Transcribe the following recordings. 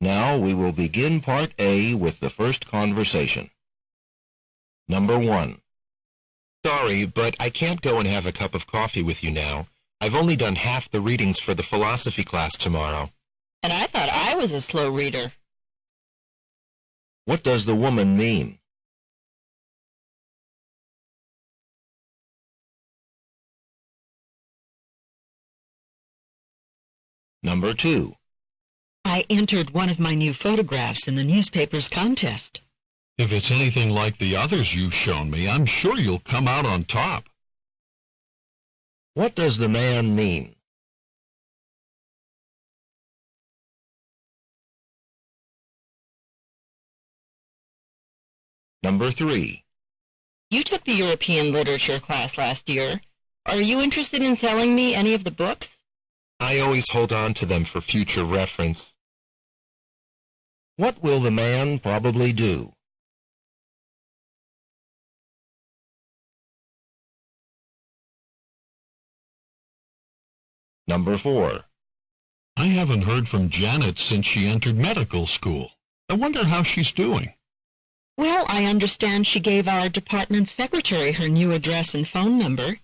Now we will begin Part A with the first conversation. Number 1. Sorry, but I can't go and have a cup of coffee with you now. I've only done half the readings for the philosophy class tomorrow. And I thought I was a slow reader. What does the woman mean? Number 2. I entered one of my new photographs in the newspaper's contest. If it's anything like the others you've shown me, I'm sure you'll come out on top. What does the man mean? Number 3. You took the European literature class last year. Are you interested in selling me any of the books? I always hold on to them for future reference. What will the man probably do? Number 4. I haven't heard from Janet since she entered medical school. I wonder how she's doing. Well, I understand she gave our department secretary her new address and phone number.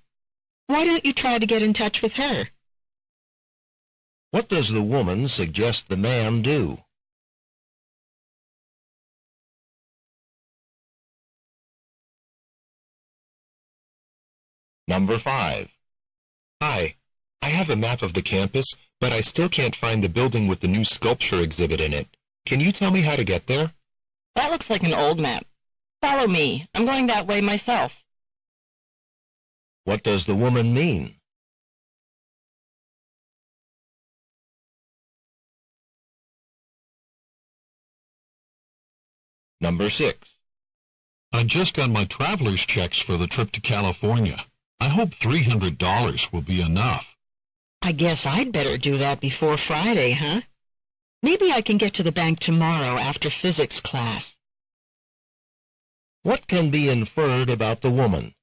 Why don't you try to get in touch with her? What does the woman suggest the man do? Number 5. Hi. I have a map of the campus, but I still can't find the building with the new sculpture exhibit in it. Can you tell me how to get there? That looks like an old map. Follow me. I'm going that way myself. What does the woman mean? Number 6. I just got my traveler's checks for the trip to California. I hope $300 will be enough. I guess I'd better do that before Friday, huh? Maybe I can get to the bank tomorrow after physics class. What can be inferred about the woman?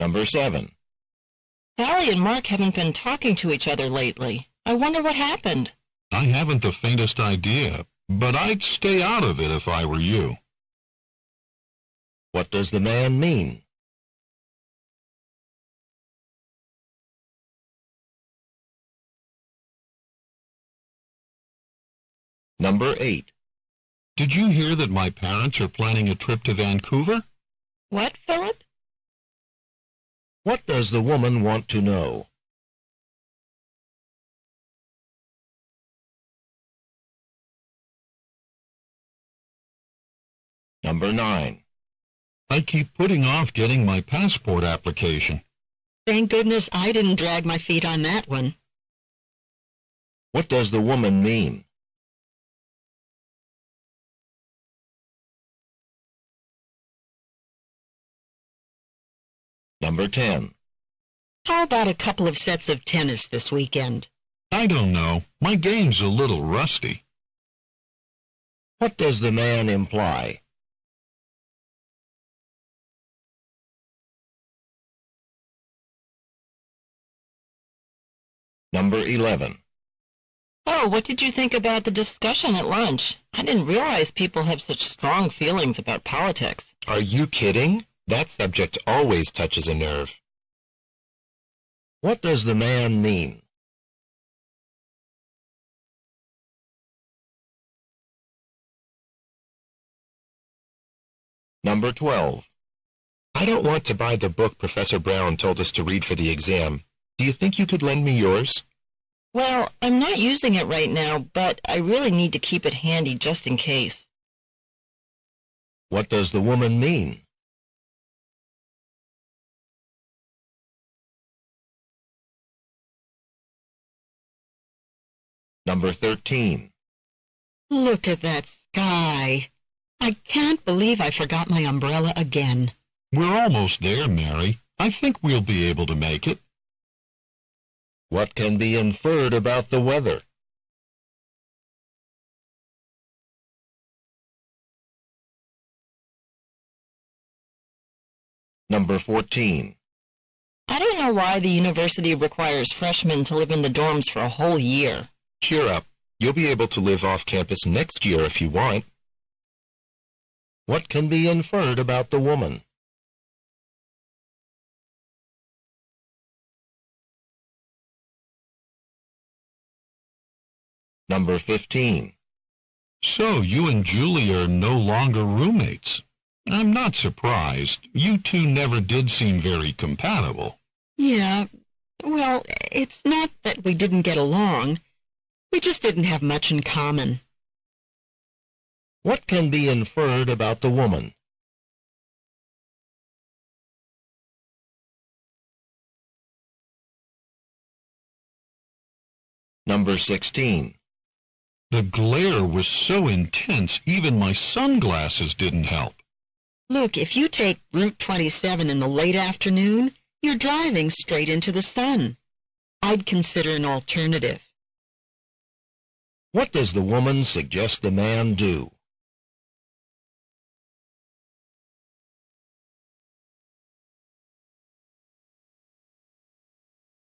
Number 7. Sally and Mark haven't been talking to each other lately. I wonder what happened. I haven't the faintest idea, but I'd stay out of it if I were you. What does the man mean? Number 8. Did you hear that my parents are planning a trip to Vancouver? What, Philip? What does the woman want to know? Number 9. I keep putting off getting my passport application. Thank goodness I didn't drag my feet on that one. What does the woman mean? Number 10. How about a couple of sets of tennis this weekend? I don't know. My game's a little rusty. What does the man imply? Number 11. Oh, what did you think about the discussion at lunch? I didn't realize people have such strong feelings about politics. Are you kidding? That subject always touches a nerve. What does the man mean? Number 12. I don't want to buy the book Professor Brown told us to read for the exam. Do you think you could lend me yours? Well, I'm not using it right now, but I really need to keep it handy just in case. What does the woman mean? Number 13. Look at that sky. I can't believe I forgot my umbrella again. We're almost there, Mary. I think we'll be able to make it. What can be inferred about the weather? Number 14. I don't know why the university requires freshmen to live in the dorms for a whole year. Cheer up. You'll be able to live off campus next year if you want. What can be inferred about the woman? Number 15. So you and Julie are no longer roommates. I'm not surprised. You two never did seem very compatible. Yeah, well, it's not that we didn't get along. We just didn't have much in common. What can be inferred about the woman? Number 16. The glare was so intense, even my sunglasses didn't help. Look, if you take Route 27 in the late afternoon, you're driving straight into the sun. I'd consider an alternative. What does the woman suggest the man do?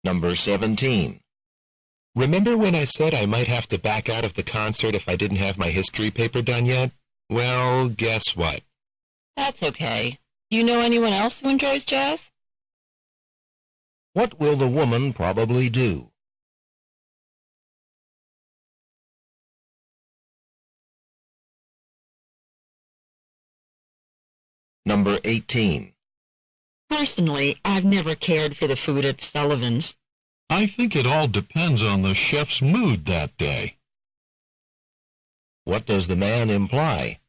Number 17. Remember when I said I might have to back out of the concert if I didn't have my history paper done yet? Well, guess what? That's okay. Do you know anyone else who enjoys jazz? What will the woman probably do? Number 18. Personally, I've never cared for the food at Sullivan's. I think it all depends on the chef's mood that day. What does the man imply?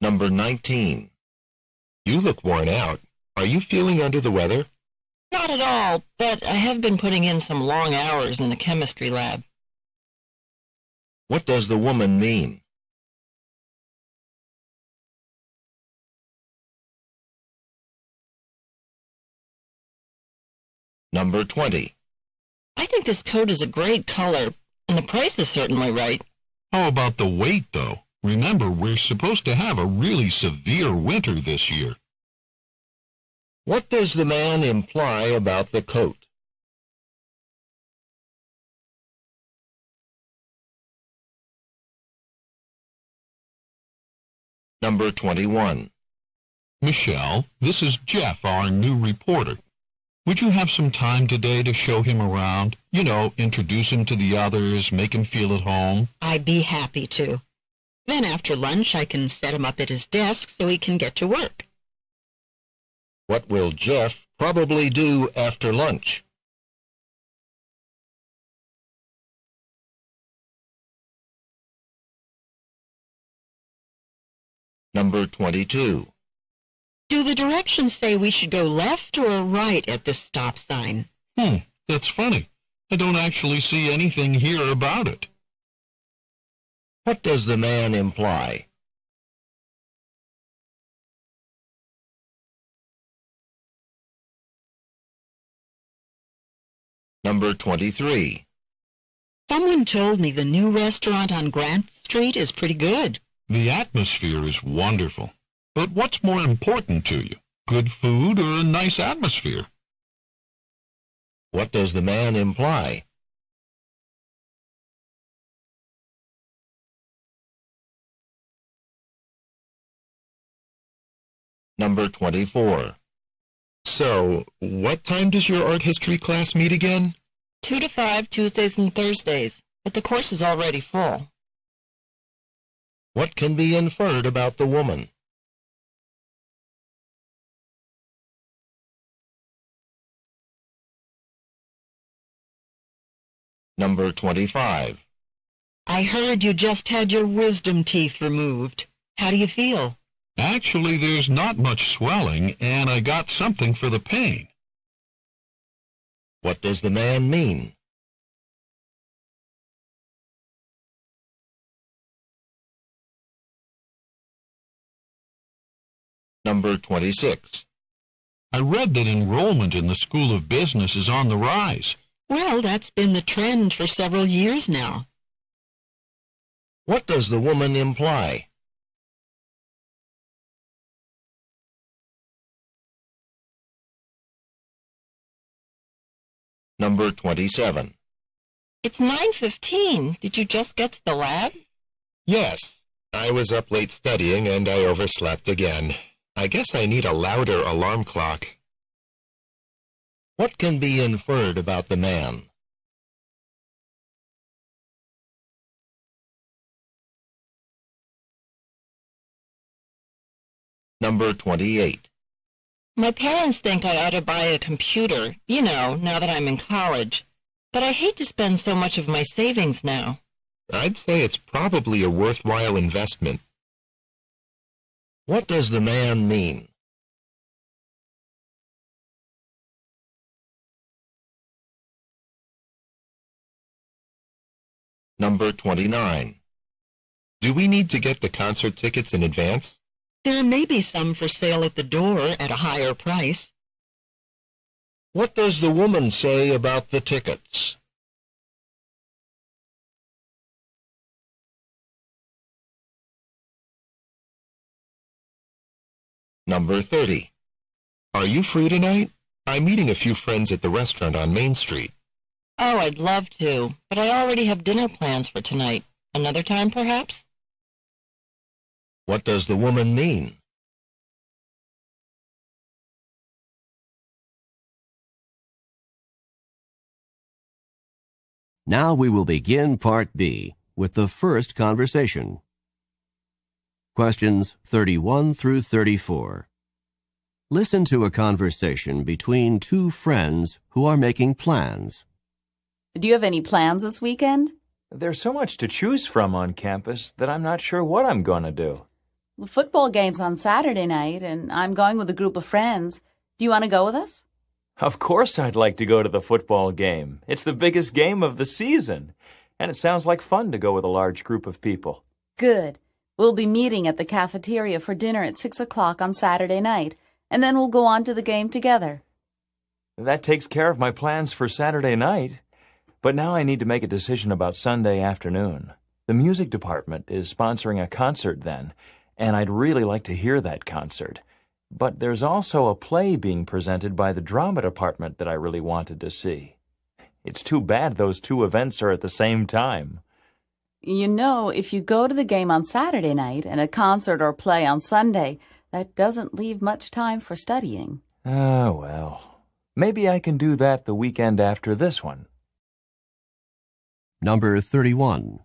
Number 19. You look worn out. Are you feeling under the weather? Not at all, but I have been putting in some long hours in the chemistry lab. What does the woman mean? Number 20. I think this coat is a great color, and the price is certainly right. How about the weight, though? Remember, we're supposed to have a really severe winter this year. What does the man imply about the coat? Number 21. Michelle, this is Jeff, our new reporter. Would you have some time today to show him around? You know, introduce him to the others, make him feel at home. I'd be happy to. Then after lunch, I can set him up at his desk so he can get to work. What will Jeff probably do after lunch? Number 22. Do the directions say we should go left or right at this stop sign? Hmm, that's funny. I don't actually see anything here about it. What does the man imply? Number 23. Someone told me the new restaurant on Grant Street is pretty good. The atmosphere is wonderful. But what's more important to you? Good food or a nice atmosphere? What does the man imply? Number 24. So, what time does your art history class meet again? Two to five Tuesdays and Thursdays, but the course is already full. What can be inferred about the woman? Number 25. I heard you just had your wisdom teeth removed. How do you feel? Actually, there's not much swelling, and I got something for the pain. What does the man mean? Number 26. I read that enrollment in the School of Business is on the rise. Well, that's been the trend for several years now. What does the woman imply? Number 27. It's 9.15. Did you just get to the lab? Yes, I was up late studying and I overslept again. I guess I need a louder alarm clock. What can be inferred about the man? Number 28. My parents think I ought to buy a computer, you know, now that I'm in college. But I hate to spend so much of my savings now. I'd say it's probably a worthwhile investment. What does the man mean? Number 29. Do we need to get the concert tickets in advance? There may be some for sale at the door at a higher price. What does the woman say about the tickets? Number 30. Are you free tonight? I'm meeting a few friends at the restaurant on Main Street. Oh, I'd love to, but I already have dinner plans for tonight. Another time, perhaps? What does the woman mean? Now we will begin Part B with the first conversation. Questions 31 through 34. Listen to a conversation between two friends who are making plans. Do you have any plans this weekend? There's so much to choose from on campus that I'm not sure what I'm going to do. The football game's on Saturday night, and I'm going with a group of friends. Do you want to go with us? Of course I'd like to go to the football game. It's the biggest game of the season. And it sounds like fun to go with a large group of people. Good. We'll be meeting at the cafeteria for dinner at 6 o'clock on Saturday night, and then we'll go on to the game together. That takes care of my plans for Saturday night. But now I need to make a decision about Sunday afternoon. The music department is sponsoring a concert then, and I'd really like to hear that concert. But there's also a play being presented by the drama department that I really wanted to see. It's too bad those two events are at the same time. You know, if you go to the game on Saturday night and a concert or play on Sunday, that doesn't leave much time for studying. Oh, well. Maybe I can do that the weekend after this one. Number 31.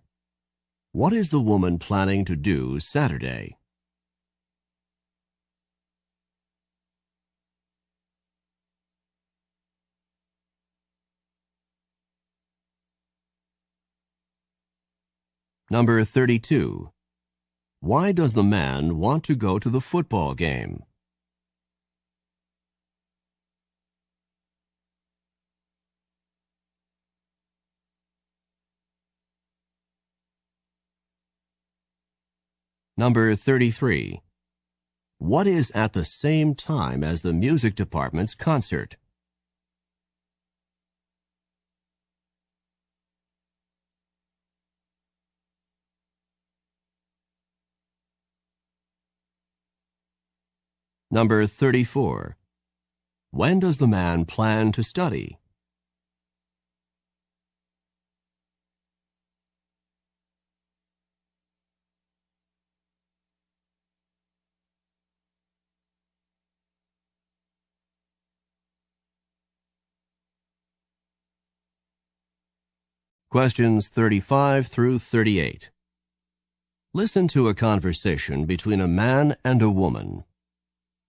What is the woman planning to do Saturday? Number 32. Why does the man want to go to the football game? Number 33. What is at the same time as the music department's concert? Number 34. When does the man plan to study? Questions 35 through 38. Listen to a conversation between a man and a woman.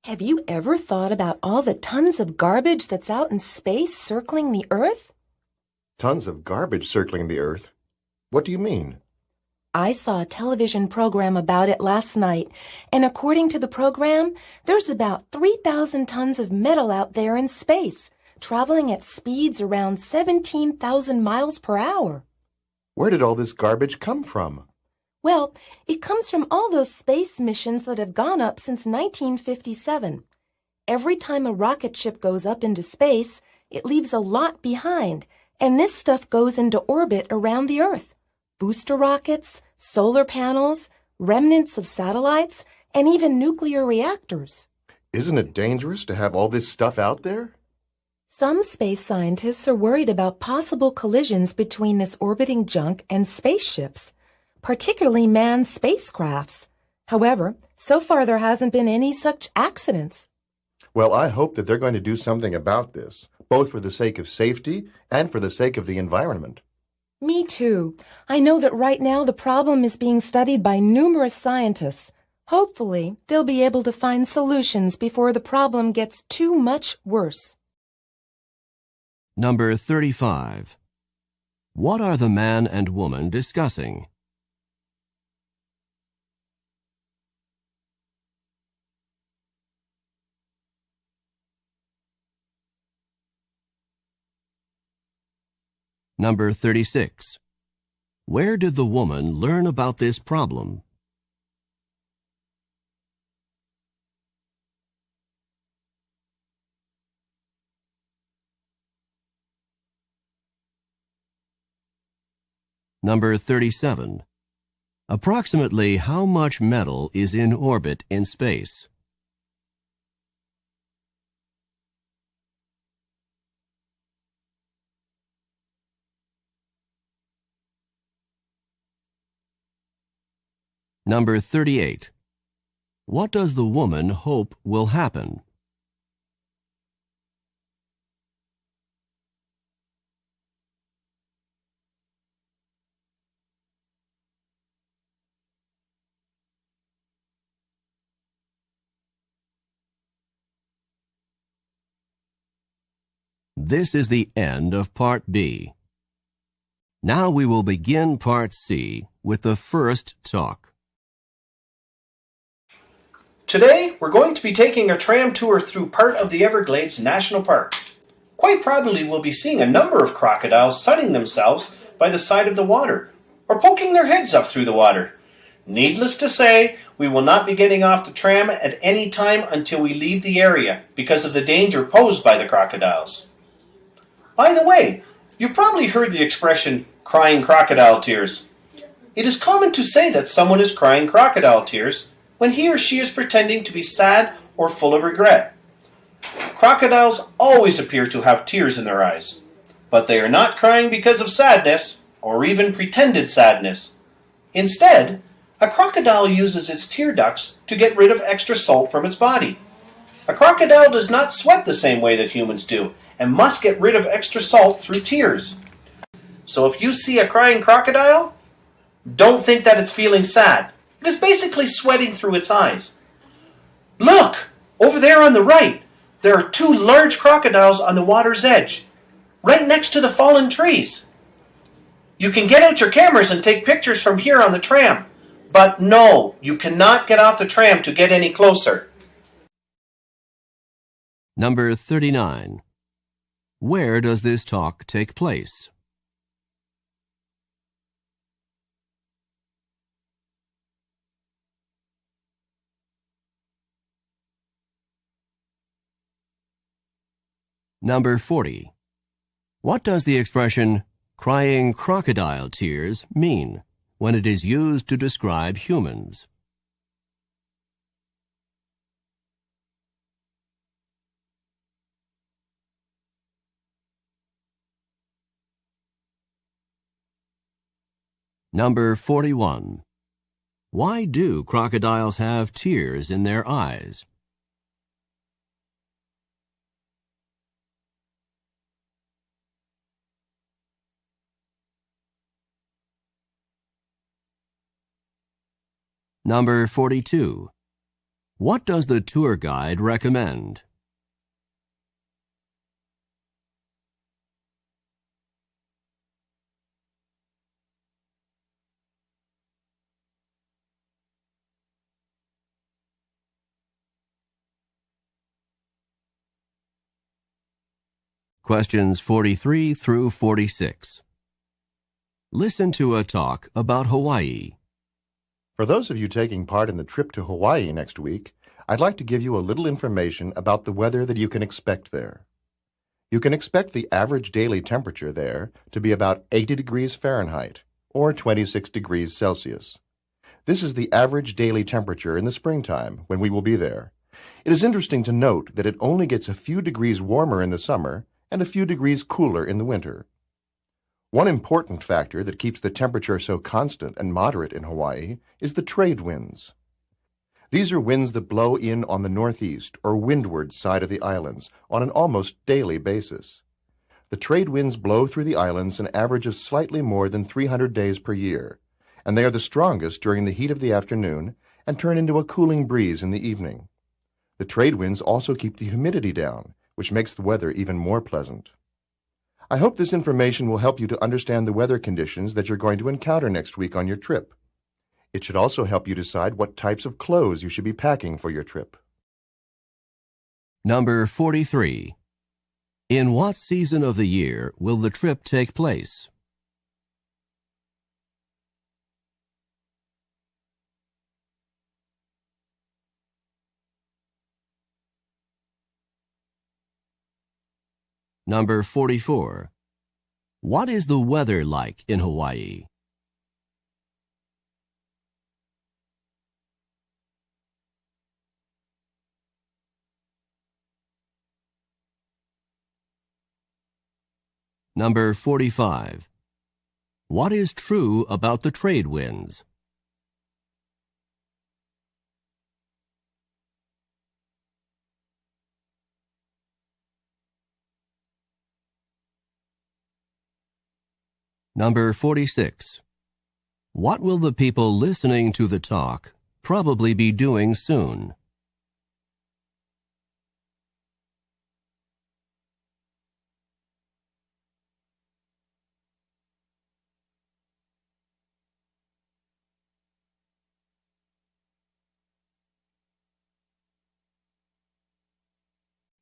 Have you ever thought about all the tons of garbage that's out in space circling the Earth? Tons of garbage circling the Earth? What do you mean? I saw a television program about it last night, and according to the program, there's about 3,000 tons of metal out there in space, traveling at speeds around 17,000 miles per hour. Where did all this garbage come from? Well, it comes from all those space missions that have gone up since 1957. Every time a rocket ship goes up into space, it leaves a lot behind, and this stuff goes into orbit around the Earth. booster rockets, solar panels, remnants of satellites, and even nuclear reactors. Isn't it dangerous to have all this stuff out there? Some space scientists are worried about possible collisions between this orbiting junk and spaceships, particularly manned spacecrafts. However, so far there hasn't been any such accidents. Well, I hope that they're going to do something about this, both for the sake of safety and for the sake of the environment. Me too. I know that right now the problem is being studied by numerous scientists. Hopefully, they'll be able to find solutions before the problem gets too much worse. Number 35. What are the man and woman discussing? Number 36. Where did the woman learn about this problem? Number 37. Approximately how much metal is in orbit in space? Number 38. What does the woman hope will happen? This is the end of Part B. Now we will begin Part C with the first talk. Today, we're going to be taking a tram tour through part of the Everglades National Park. Quite probably we'll be seeing a number of crocodiles sunning themselves by the side of the water, or poking their heads up through the water. Needless to say, we will not be getting off the tram at any time until we leave the area because of the danger posed by the crocodiles. By the way, you've probably heard the expression crying crocodile tears. It is common to say that someone is crying crocodile tears when he or she is pretending to be sad or full of regret. Crocodiles always appear to have tears in their eyes, but they are not crying because of sadness or even pretended sadness. Instead, a crocodile uses its tear ducts to get rid of extra salt from its body. A crocodile does not sweat the same way that humans do and must get rid of extra salt through tears. So if you see a crying crocodile, don't think that it's feeling sad. It is basically sweating through its eyes. Look! Over there on the right, there are two large crocodiles on the water's edge, right next to the fallen trees. You can get out your cameras and take pictures from here on the tram, but no, you cannot get off the tram to get any closer. Number 39. Where does this talk take place? Number 40. What does the expression crying crocodile tears mean when it is used to describe humans? Number 41. Why do crocodiles have tears in their eyes? Number 42. What does the tour guide recommend? Questions 43 through 46. Listen to a talk about Hawaii. For those of you taking part in the trip to Hawaii next week, I'd like to give you a little information about the weather that you can expect there. You can expect the average daily temperature there to be about 80 degrees Fahrenheit, or 26 degrees Celsius. This is the average daily temperature in the springtime when we will be there. It is interesting to note that it only gets a few degrees warmer in the summer and a few degrees cooler in the winter. One important factor that keeps the temperature so constant and moderate in Hawaii is the trade winds. These are winds that blow in on the northeast or windward side of the islands on an almost daily basis. The trade winds blow through the islands an average of slightly more than 300 days per year, and they are the strongest during the heat of the afternoon and turn into a cooling breeze in the evening. The trade winds also keep the humidity down, which makes the weather even more pleasant. I hope this information will help you to understand the weather conditions that you're going to encounter next week on your trip. It should also help you decide what types of clothes you should be packing for your trip. Number 43. In what season of the year will the trip take place? Number 44. What is the weather like in Hawaii? Number 45. What is true about the trade winds? Number 46. What will the people listening to the talk probably be doing soon?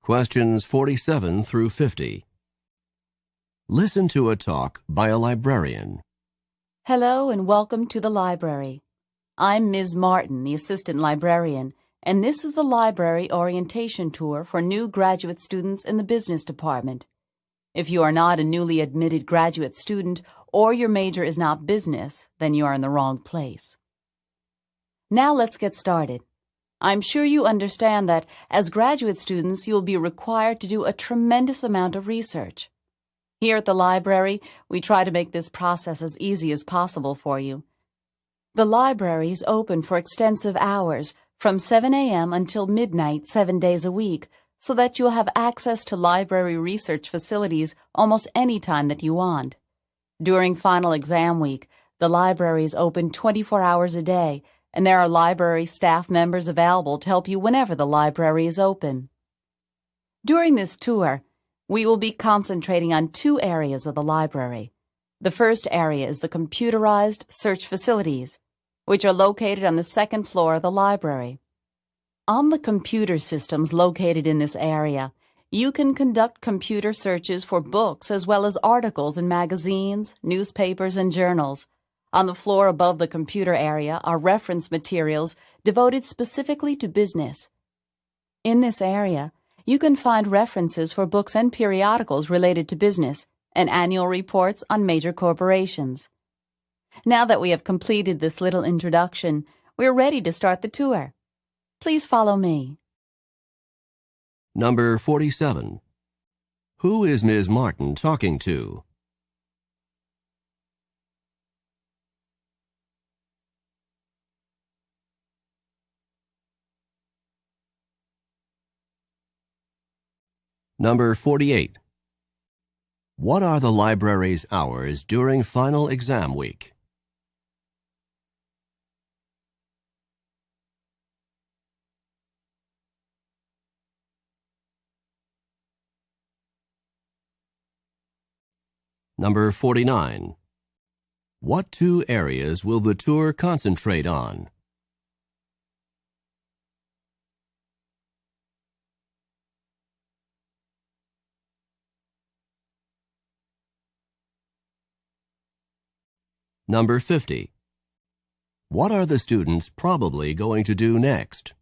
Questions 47 through 50. Listen to a talk by a librarian. Hello and welcome to the library. I'm Ms. Martin, the assistant librarian, and this is the library orientation tour for new graduate students in the business department. If you are not a newly admitted graduate student or your major is not business, then you are in the wrong place. Now let's get started. I'm sure you understand that as graduate students, you'll be required to do a tremendous amount of research. Here at the library, we try to make this process as easy as possible for you. The library is open for extensive hours from 7 a.m. until midnight seven days a week so that you'll have access to library research facilities almost any time that you want. During final exam week, the library is open 24 hours a day and there are library staff members available to help you whenever the library is open. During this tour, we will be concentrating on two areas of the library. The first area is the computerized search facilities, which are located on the second floor of the library. On the computer systems located in this area, you can conduct computer searches for books as well as articles in magazines, newspapers, and journals. On the floor above the computer area are reference materials devoted specifically to business. In this area, you can find references for books and periodicals related to business and annual reports on major corporations. Now that we have completed this little introduction, we're ready to start the tour. Please follow me. Number 47. Who is Ms. Martin talking to? Number 48. What are the library's hours during final exam week? Number 49. What two areas will the tour concentrate on? Number 50. What are the students probably going to do next?